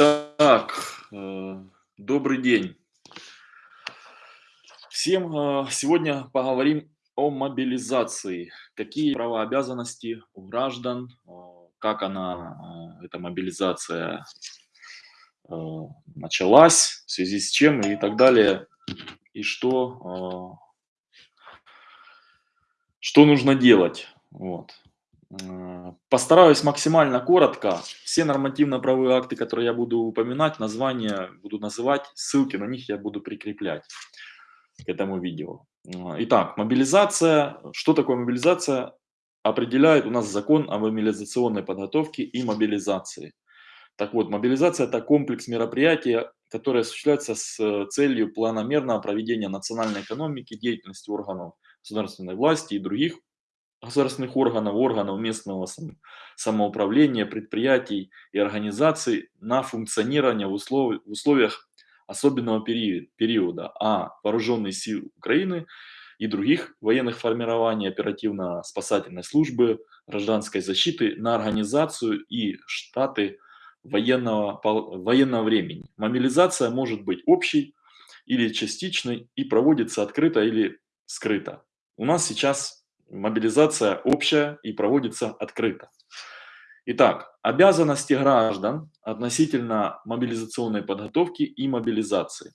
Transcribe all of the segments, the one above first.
Так, э, добрый день. Всем э, сегодня поговорим о мобилизации. Какие права, обязанности у граждан, э, как она, эта мобилизация началась, в связи с чем и так далее, и что, что нужно делать. Вот. Э, Постараюсь максимально коротко. Все нормативно-правовые акты, которые я буду упоминать, названия буду называть, ссылки на них я буду прикреплять к этому видео. Э, Итак, мобилизация. Что такое мобилизация? Определяет у нас закон о мобилизационной подготовке и мобилизации. Так вот, мобилизация – это комплекс мероприятий, которые осуществляются с целью планомерного проведения национальной экономики, деятельности органов государственной власти и других государственных органов, органов местного сам- самоуправления, предприятий и организаций на функционирование в, услов- в условиях особенного периода, а вооруженные силы Украины и других военных формирований оперативно-спасательной службы гражданской защиты на организацию и штаты военного, военного времени. Мобилизация может быть общей или частичной и проводится открыто или скрыто. У нас сейчас мобилизация общая и проводится открыто. Итак, обязанности граждан относительно мобилизационной подготовки и мобилизации.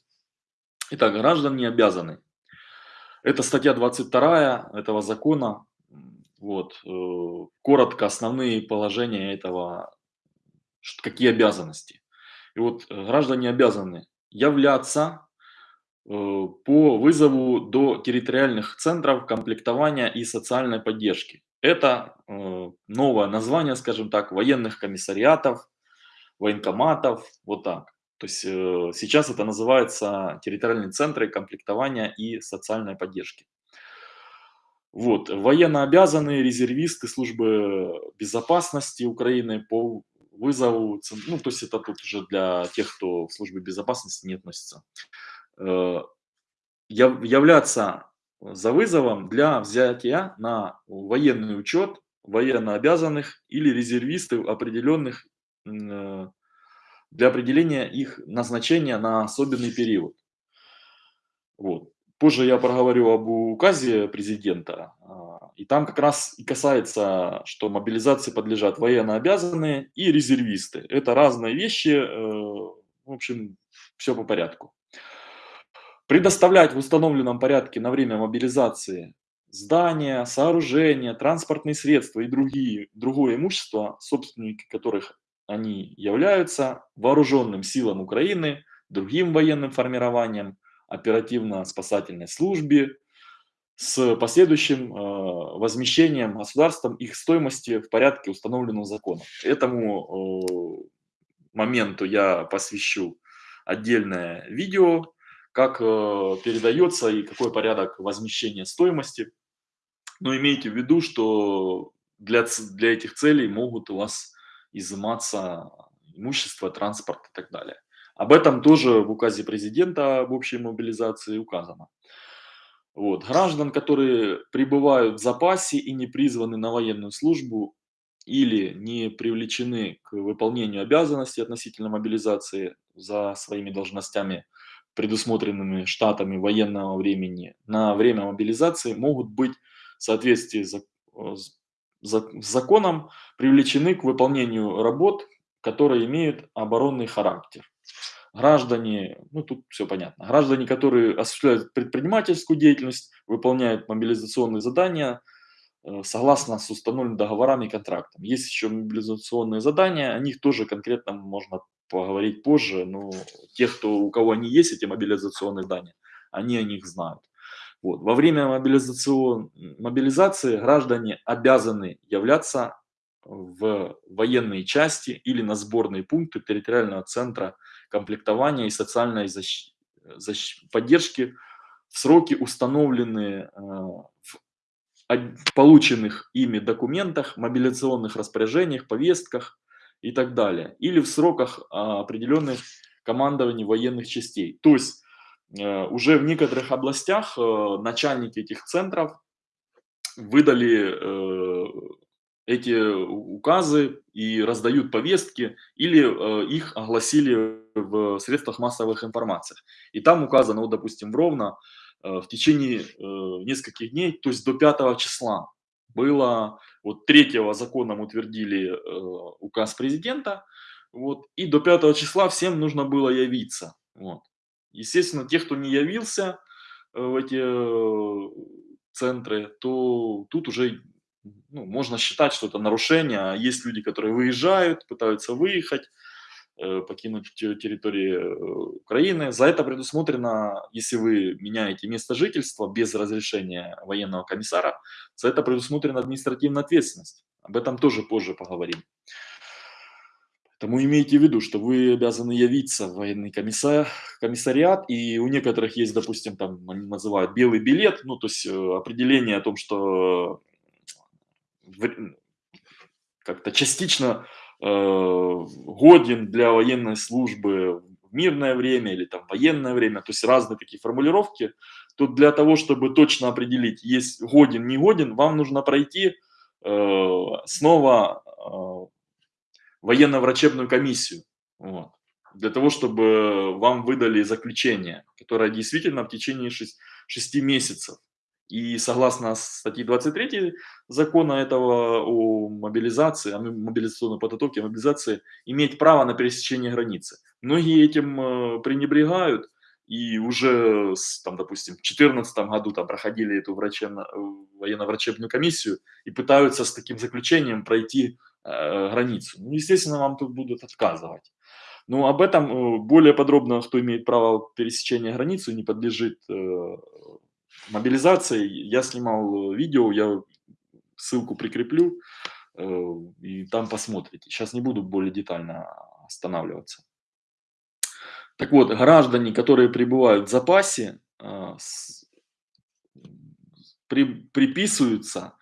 Итак, граждан не обязаны. Это статья 22 этого закона. Вот, э, коротко основные положения этого, какие обязанности. И вот э, граждане обязаны являться по вызову до территориальных центров комплектования и социальной поддержки. Это э, новое название, скажем так, военных комиссариатов, военкоматов, вот так. То есть э, сейчас это называется территориальные центры комплектования и социальной поддержки. Вот, военнообязанные резервисты службы безопасности Украины по вызову, ну, то есть это тут уже для тех, кто в службе безопасности не относится. Э, яв- являться за вызовом для взятия на военный учет военнообязанных или резервистов определенных э, для определения их назначения на особенный период. Вот. Позже я проговорю об указе президента, а, и там как раз и касается, что мобилизации подлежат военнообязанные и резервисты. Это разные вещи, э, в общем, все по порядку. Предоставлять в установленном порядке на время мобилизации здания, сооружения, транспортные средства и другие, другое имущество, собственники которых они являются, вооруженным силам Украины, другим военным формированиям, оперативно-спасательной службе, с последующим э, возмещением государством их стоимости в порядке, установленного законом. Этому э, моменту я посвящу отдельное видео, как э, передается и какой порядок возмещения стоимости. Но имейте в виду, что для, для этих целей могут у вас изыматься имущество, транспорт и так далее. Об этом тоже в указе президента об общей мобилизации указано. Вот. Граждан, которые пребывают в запасе и не призваны на военную службу или не привлечены к выполнению обязанностей относительно мобилизации за своими должностями, предусмотренными штатами военного времени, на время мобилизации могут быть в соответствии э, с законом привлечены к выполнению работ, которые имеют оборонный характер граждане, ну тут все понятно, граждане, которые осуществляют предпринимательскую деятельность, выполняют мобилизационные задания э, согласно с установленными договорами и контрактом. Есть еще мобилизационные задания, о них тоже конкретно можно поговорить позже, но тех, кто, у кого они есть, эти мобилизационные задания, они о них знают. Вот. Во время мобилизацион... мобилизации граждане обязаны являться в военные части или на сборные пункты территориального центра комплектования и социальной защ- защ- поддержки в сроки, установленные э, в полученных ими документах, мобилизационных распоряжениях, повестках и так далее, или в сроках а, определенных командований военных частей. То есть э, уже в некоторых областях э, начальники этих центров выдали э, эти указы и раздают повестки, или их огласили в средствах массовых информации. И там указано, вот, допустим, ровно в течение нескольких дней, то есть до 5 числа, было, вот 3 законом утвердили э, указ президента, вот, и до 5 числа всем нужно было явиться. Вот. Естественно, те, кто не явился э, в эти э, центры, то тут уже ну, можно считать, что это нарушение. А есть люди, которые выезжают, пытаются выехать, покинуть территорию э, Украины. За это предусмотрено, если вы меняете место жительства без разрешения военного комиссара, за это предусмотрена административная ответственность. Об этом тоже позже поговорим. Поэтому имейте в виду, что вы обязаны явиться в военный комиссар, комиссариат, и у некоторых есть, допустим, там они называют белый билет, ну, то есть э, определение о том, что как-то частично э, годен для военной службы в мирное время или там военное время, то есть разные такие формулировки, то для того, чтобы точно определить, есть годен, не годен, вам нужно пройти э, снова э, военно-врачебную комиссию. Вот, для того, чтобы вам выдали заключение, которое действительно в течение 6, 6 месяцев и согласно статье 23 закона этого о мобилизации, о мобилизационной подготовке, о мобилизации, иметь право на пересечение границы. Многие этим э, пренебрегают и уже, там, допустим, в 2014 году там, проходили эту врачебно, военно-врачебную комиссию и пытаются с таким заключением пройти э, границу. Ну, естественно, вам тут будут отказывать. Но об этом э, более подробно, кто имеет право пересечения границы, не подлежит э, мобилизации. Я снимал э, видео, я ссылку прикреплю, э, и там посмотрите. Сейчас не буду более детально останавливаться. Так вот, граждане, которые пребывают в запасе, э, приписываются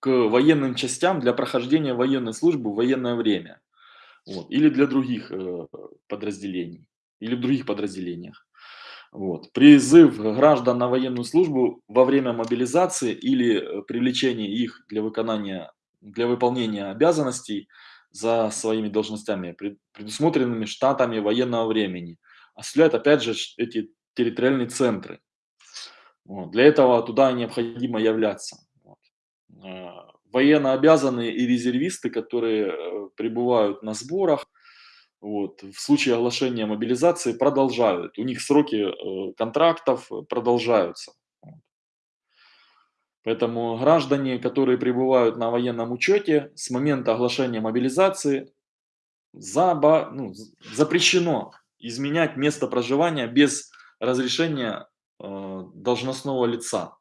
к военным частям для прохождения военной службы в военное время. Вот, или для других подразделений, или в других подразделениях. Вот. Призыв граждан на военную службу во время мобилизации или э, привлечения их для выполнения, для выполнения обязанностей за своими должностями, предусмотренными штатами военного времени, осуществляют опять же эти территориальные центры. Вот. Для этого туда необходимо являться. Вот. Э, военно обязанные и резервисты, которые э, пребывают на сборах, вот, в случае оглашения мобилизации продолжают. У них сроки э, контрактов продолжаются. Поэтому граждане, которые пребывают на военном учете, с момента оглашения мобилизации заба, ну, запрещено изменять место проживания без разрешения э, должностного лица.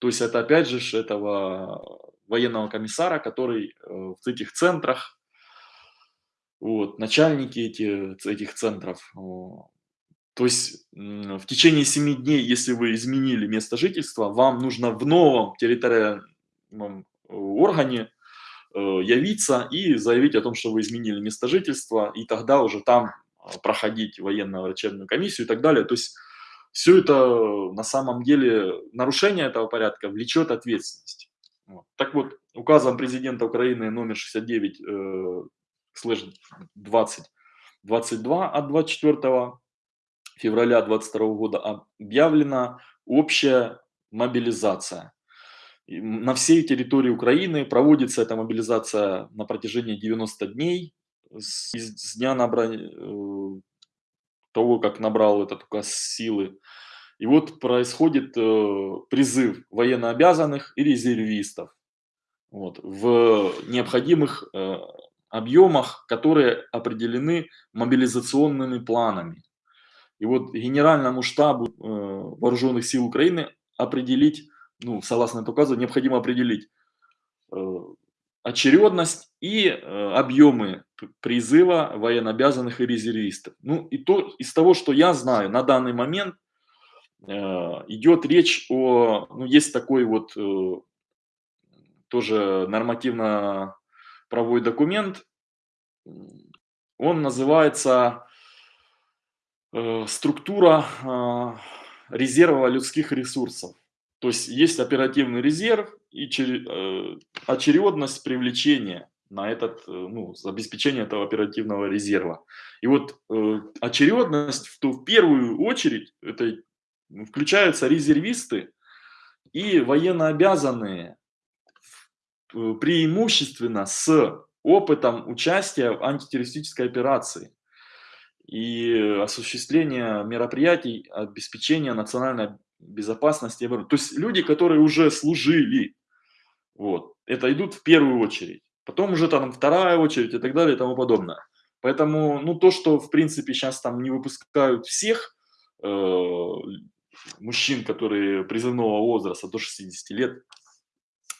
То есть это опять же этого военного комиссара, который э, в этих центрах вот, начальники эти, этих центров. То есть в течение 7 дней, если вы изменили место жительства, вам нужно в новом территориальном органе э, явиться и заявить о том, что вы изменили место жительства, и тогда уже там а, проходить военно-врачебную комиссию и так далее. То есть все это на самом деле, нарушение этого порядка влечет ответственность. Вот. Так вот, указом президента Украины номер 69 слэш 20, 22 от 24 февраля 22 года объявлена общая мобилизация. На всей территории Украины проводится эта мобилизация на протяжении 90 дней с, с дня набрания, э, того, как набрал этот указ силы. И вот происходит э, призыв военнообязанных и резервистов вот, в необходимых э, объемах, которые определены мобилизационными планами. И вот Генеральному штабу э, Вооруженных сил Украины определить, ну, согласно указу, необходимо определить э, очередность и э, объемы призыва военнообязанных и резервистов. Ну, и то, из того, что я знаю, на данный момент э, идет речь о, ну, есть такой вот э, тоже нормативно правовой документ. Он называется э, «Структура э, резерва людских ресурсов». То есть есть оперативный резерв и э, очередность привлечения на этот, ну, обеспечение этого оперативного резерва. И вот э, очередность, то в первую очередь это включаются резервисты и военнообязанные преимущественно с опытом участия в антитеррористической операции и осуществления мероприятий обеспечения национальной безопасности. То есть люди, которые уже служили, вот, это идут в первую очередь. Потом уже там вторая очередь и так далее и тому подобное. Поэтому, ну, то, что, в принципе, сейчас там не выпускают всех э, мужчин, которые призывного возраста до 60 лет,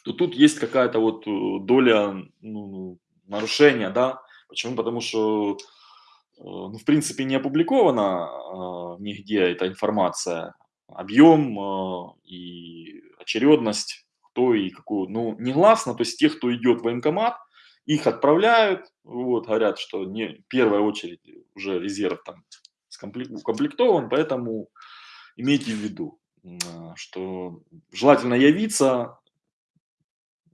то тут есть какая-то вот э, доля ну, нарушения, да. Почему? Потому что, э, ну, в принципе, не опубликована э, нигде эта информация, объем и очередность, кто и какую, ну, негласно, то есть тех, кто идет в военкомат, их отправляют, вот, говорят, что не первая очередь уже резерв там укомплектован, поэтому имейте в виду, что желательно явиться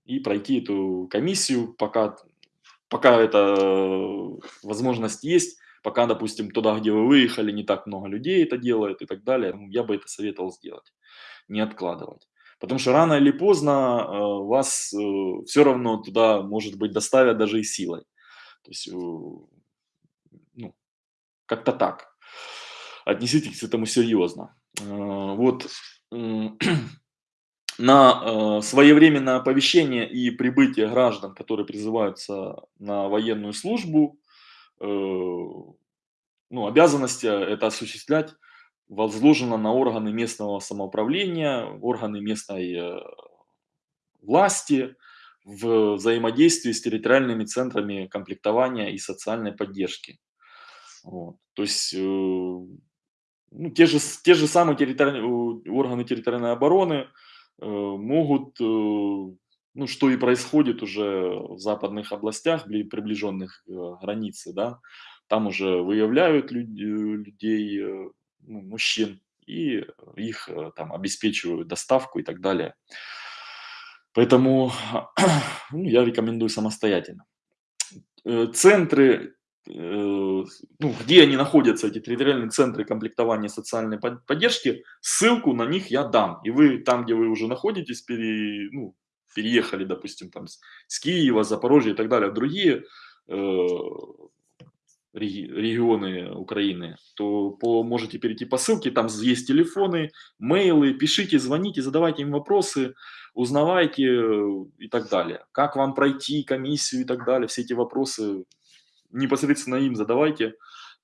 и пройти эту комиссию, пока, пока эта возможность есть, пока, допустим, туда, где вы выехали, не так много людей это делает и так далее, ну, я бы это советовал сделать, не откладывать. Потому что рано или поздно э, вас э, все равно туда, может быть, доставят даже и силой. То есть, э, ну, как-то так. Отнеситесь к этому серьезно. Э, вот на э, своевременное оповещение и прибытие граждан, которые призываются на военную службу, э, ну, обязанности это осуществлять возложено на органы местного самоуправления, органы местной э, власти в взаимодействии с территориальными центрами комплектования и социальной поддержки. Вот. То есть э, ну, те, же, те же самые территориальные, органы территориальной обороны могут, ну что и происходит уже в западных областях, приближенных к границе, да, там уже выявляют людей, ну, мужчин, и их э, там обеспечивают доставку и так далее. Поэтому ну, я рекомендую самостоятельно. Э, центры, э, ну, где они находятся, эти территориальные центры комплектования социальной поддержки, ссылку на них я дам. И вы там, где вы уже находитесь, пере, ну, переехали, допустим, там с Киева, Запорожья и так далее, в другие регионы Украины, то по, можете перейти по ссылке, там есть телефоны, мейлы, пишите, звоните, задавайте им вопросы, узнавайте э, и так далее. Как вам пройти комиссию и так далее, все эти вопросы непосредственно им задавайте,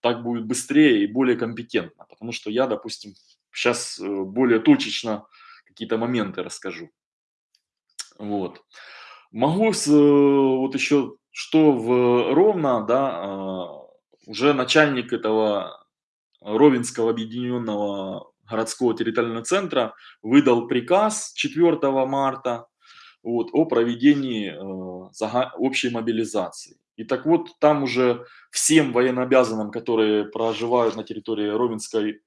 так будет быстрее и более компетентно, потому что я, допустим, сейчас э, более точечно какие-то моменты расскажу. Вот. Могу с, э, вот еще, что в Ровно, да, а, уже начальник этого Ровенского объединенного городского территориального центра выдал приказ 4 марта вот, о проведении э, общей мобилизации. И так вот, там уже всем военнообязанным, которые проживают на территории Ровенской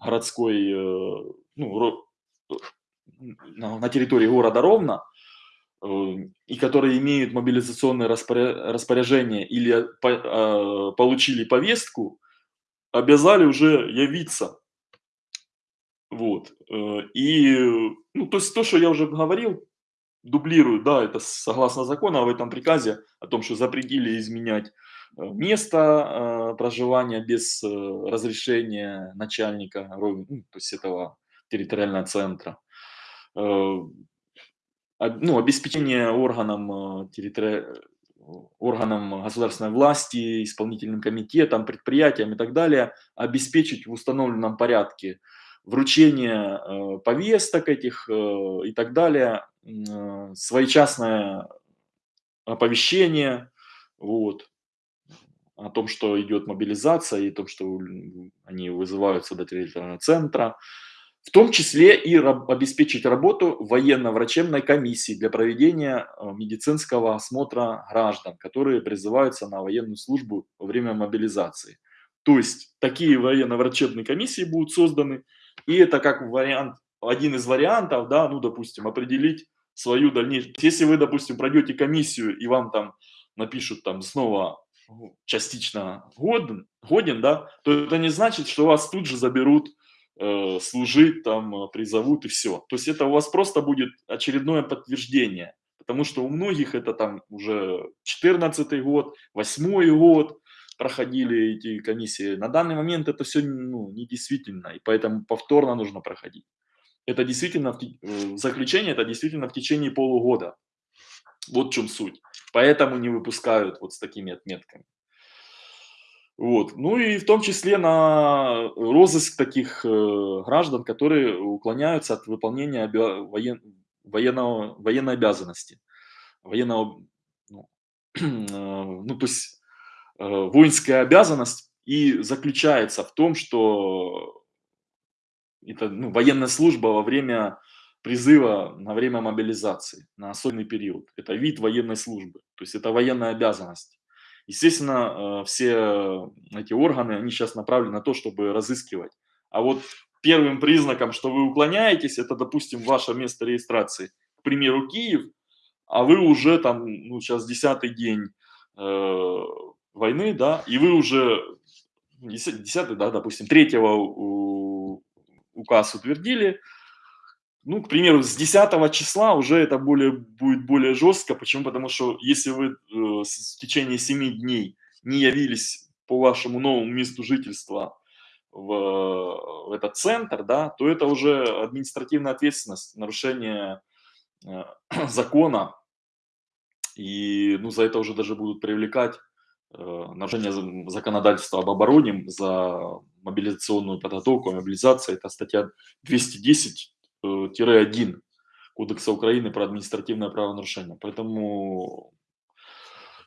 городской, э, ну, э, на территории города Ровно, Эм, и которые имеют мобилизационное распоряжение или а, получили повестку, обязали уже явиться. Вот. Э, и, ну, то есть то, что я уже говорил, дублирую, да, это согласно закону в этом приказе о том, что запретили изменять э, место э, проживания без разрешения начальника, ну, то есть этого территориального центра. Ну, обеспечение органам, э, территори... органам государственной власти, исполнительным комитетам, предприятиям и так далее, обеспечить в установленном порядке вручение э, повесток этих э, и так далее, своечасное оповещение вот, о том, что идет мобилизация и о том, что они вызываются до территориального центра, в том числе и обеспечить работу военно-врачебной комиссии для проведения э, медицинского осмотра граждан, которые призываются на военную службу во время мобилизации. То есть такие военно-врачебные комиссии будут созданы, и это как вариант один из вариантов, да, ну, допустим, определить свою дальнейшую. Если вы, допустим, пройдете комиссию и вам там напишут там снова ну, частично годен, годен, да, то это не значит, что вас тут же заберут э, служить, там, э, призовут и все. То есть это у вас просто будет очередное подтверждение, потому что у многих это там уже 14 год, 8 год проходили эти комиссии. На данный момент это все ну, недействительно, и поэтому повторно нужно проходить. Это действительно, э, заключение это действительно в течение полугода. Вот в чем суть. Поэтому не выпускают вот с такими отметками. Вот. Ну и в том числе на розыск таких э, граждан, которые уклоняются от выполнения воен военного, военной обязанности. Военного, ну, э, ну то есть воинская обязанность и заключается в том, что это ну, военная служба во время призыва, на время мобилизации, на особенный период. Это вид военной службы, то есть это военная обязанность. Естественно, э, все эти органы, они сейчас направлены на то, чтобы разыскивать. А вот первым признаком, что вы уклоняетесь, это, допустим, ваше место регистрации. К примеру, Киев, а вы уже там, ну, сейчас десятый день э, войны, да, и вы уже, десятый, да, допустим, третьего указ утвердили, ну, к примеру, с 10 числа уже это более, будет более жестко. Почему? Потому что если вы э, в течение 7 дней не явились по вашему новому месту жительства в, в этот центр, да, то это уже административная ответственность, нарушение э, закона. И ну, за это уже даже будут привлекать нарушение законодательства об обороне за мобилизационную подготовку, мобилизация. Это статья 210 1 Кодекса Украины про административное правонарушение. Поэтому,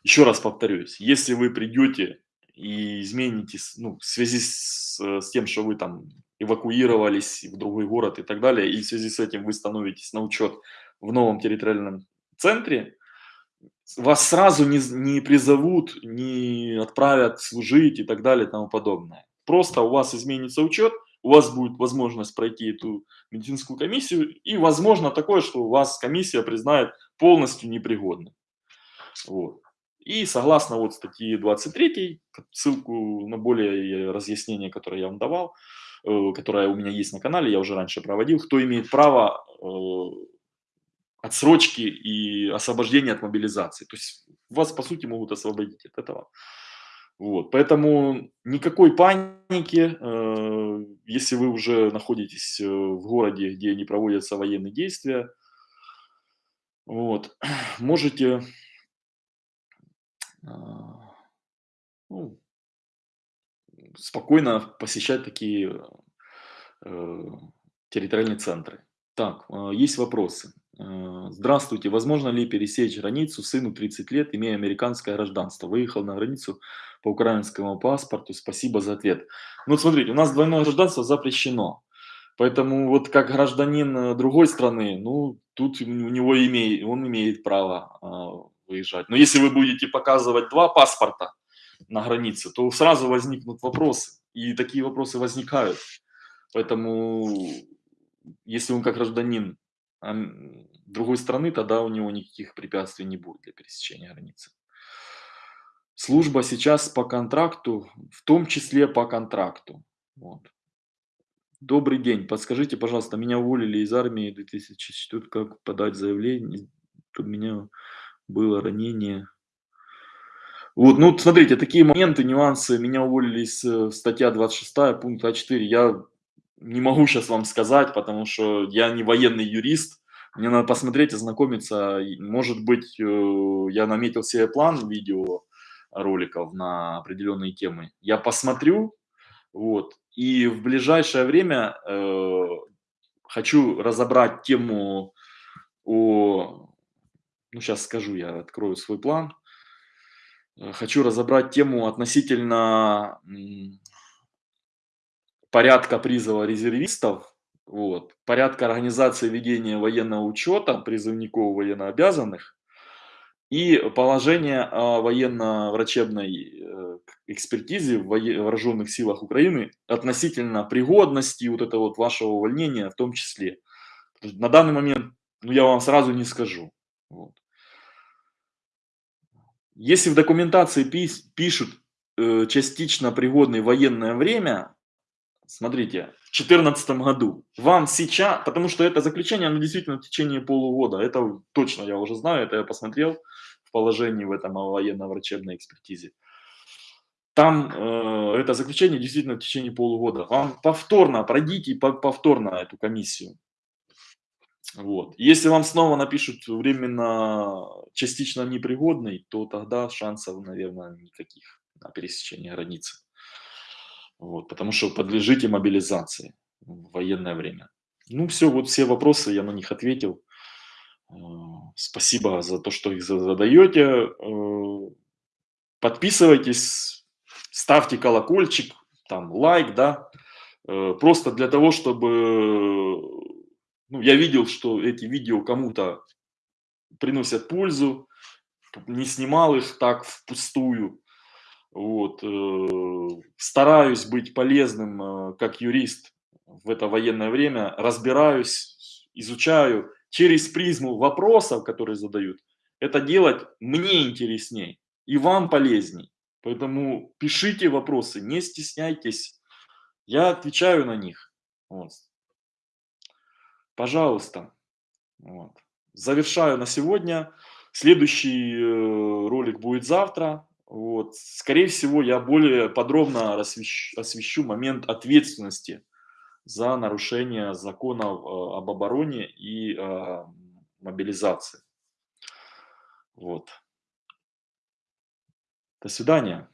еще раз повторюсь, если вы придете и изменитесь ну, в связи с, с тем, что вы там эвакуировались в другой город и так далее, и в связи с этим вы становитесь на учет в новом территориальном центре, вас сразу не, не призовут, не отправят служить и так далее и тому подобное. Просто у вас изменится учет, у вас будет возможность пройти эту медицинскую комиссию, и возможно такое, что у вас комиссия признает полностью непригодным. Вот. И согласно вот статье 23, ссылку на более разъяснение, которое я вам давал, э, которое у меня есть на канале, я уже раньше проводил, кто имеет право э, отсрочки и освобождения от мобилизации. То есть вас, по сути, могут освободить от этого. Вот, поэтому никакой паники, э, если вы уже находитесь э, в городе, где не проводятся военные действия, вот, можете э, ну, спокойно посещать такие э, территориальные центры. Так, э, есть вопросы. Э, здравствуйте, возможно ли пересечь границу сыну 30 лет, имея американское гражданство? Выехал на границу по украинскому паспорту, спасибо за ответ. Ну, смотрите, у нас двойное гражданство запрещено. Поэтому вот как гражданин э, другой страны, ну, тут у него имеет, он имеет право э, выезжать. Но если вы будете показывать два паспорта на границе, то сразу возникнут вопросы. И такие вопросы возникают. Поэтому, если он как гражданин другой страны, тогда у него никаких препятствий не будет для пересечения границы. Служба сейчас по контракту, в том числе по контракту. Вот. Добрый день, подскажите, пожалуйста, меня уволили из армии 2004, как подать заявление? У меня было ранение. Вот, ну, смотрите, такие моменты, нюансы, меня уволили из э, статья 26, пункт А4, я не могу сейчас вам сказать, потому что я не военный юрист, мне надо посмотреть, ознакомиться. Может быть, э, я наметил себе план видео роликов на определенные темы. Я посмотрю, вот, и в ближайшее время э, хочу разобрать тему о, ну сейчас скажу, я открою свой план. Э, хочу разобрать тему относительно порядка призыва резервистов, вот, порядка организации ведения военного учета призывников военнообязанных и положение о военно-врачебной э, экспертизе в вооруженных силах Украины относительно пригодности вот этого вот вашего увольнения в том числе. На данный момент, ну, я вам сразу не скажу. Вот. Если в документации пишут, э, частично пригодное военное время, смотрите, в 2014 году, вам сейчас, потому что это заключение, оно действительно в течение полугода, это точно я уже знаю, это я посмотрел в положении в этом военно-врачебной экспертизе. Там э, это заключение действительно в течение полугода. Вам повторно, пройдите повторно эту комиссию. Вот. Если вам снова напишут временно частично непригодный, то тогда шансов, наверное, никаких на пересечение границы. Вот, потому что подлежите мобилизации в военное время. Ну все, вот все вопросы, я на них ответил. Э, спасибо за то, что их задаете. Э, подписывайтесь, ставьте колокольчик, там лайк, да, э, просто для того, чтобы ну, я видел, что эти видео кому-то приносят пользу, не снимал их так впустую. Вот. Э, стараюсь быть полезным э, как юрист в это военное время, разбираюсь, изучаю через призму вопросов, которые задают. Это делать мне интересней и вам полезней. Поэтому пишите вопросы, не стесняйтесь. Я отвечаю на них. Вот. Пожалуйста. Вот. Завершаю на сегодня. Следующий э, ролик будет завтра. Вот. Скорее всего, я более подробно освещу, освещу момент ответственности за нарушение законов э, об обороне и э, мобилизации. Вот. До свидания.